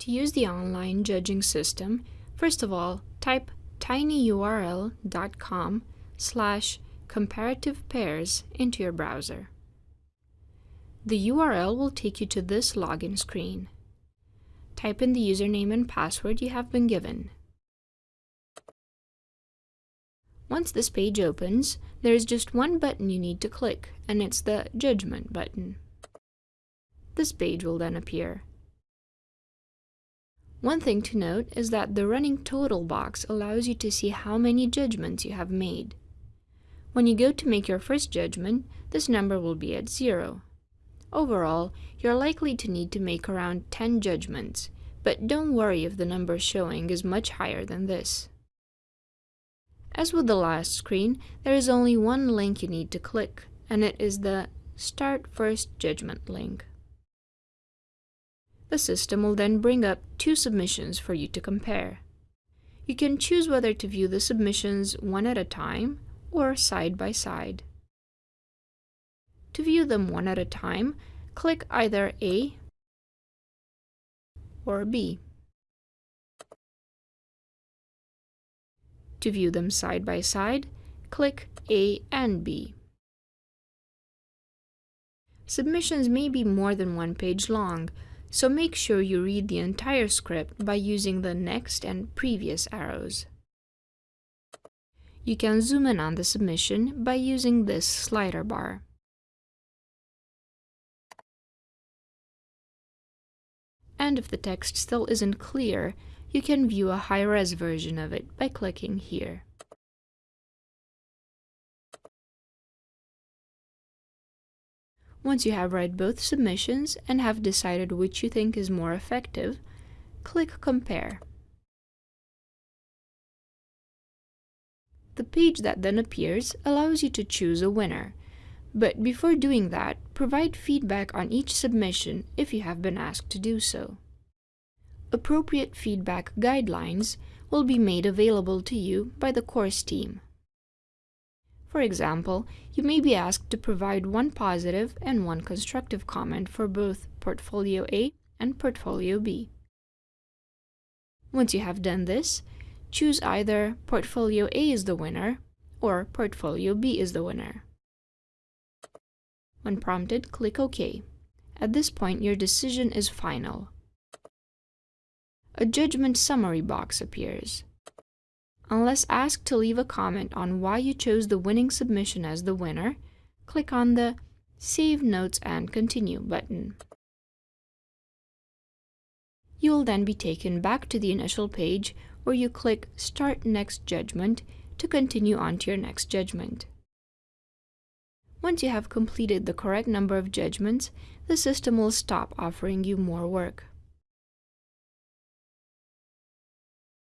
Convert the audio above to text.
To use the online judging system, first of all, type tinyurl.com slash comparative pairs into your browser. The URL will take you to this login screen. Type in the username and password you have been given. Once this page opens, there is just one button you need to click, and it's the Judgment button. This page will then appear. One thing to note is that the running total box allows you to see how many judgments you have made. When you go to make your first judgment, this number will be at zero. Overall, you're likely to need to make around 10 judgments, but don't worry if the number showing is much higher than this. As with the last screen, there is only one link you need to click, and it is the Start First Judgment link. The system will then bring up two submissions for you to compare. You can choose whether to view the submissions one at a time or side by side. To view them one at a time, click either A or B. To view them side by side, click A and B. Submissions may be more than one page long, so make sure you read the entire script by using the next and previous arrows. You can zoom in on the submission by using this slider bar. And if the text still isn't clear, you can view a high-res version of it by clicking here. Once you have read both submissions and have decided which you think is more effective, click Compare. The page that then appears allows you to choose a winner, but before doing that, provide feedback on each submission if you have been asked to do so appropriate feedback guidelines will be made available to you by the course team. For example, you may be asked to provide one positive and one constructive comment for both Portfolio A and Portfolio B. Once you have done this, choose either Portfolio A is the winner or Portfolio B is the winner. When prompted, click OK. At this point, your decision is final a judgment summary box appears. Unless asked to leave a comment on why you chose the winning submission as the winner, click on the Save Notes and Continue button. You will then be taken back to the initial page where you click Start Next Judgment to continue on to your next judgment. Once you have completed the correct number of judgments, the system will stop offering you more work.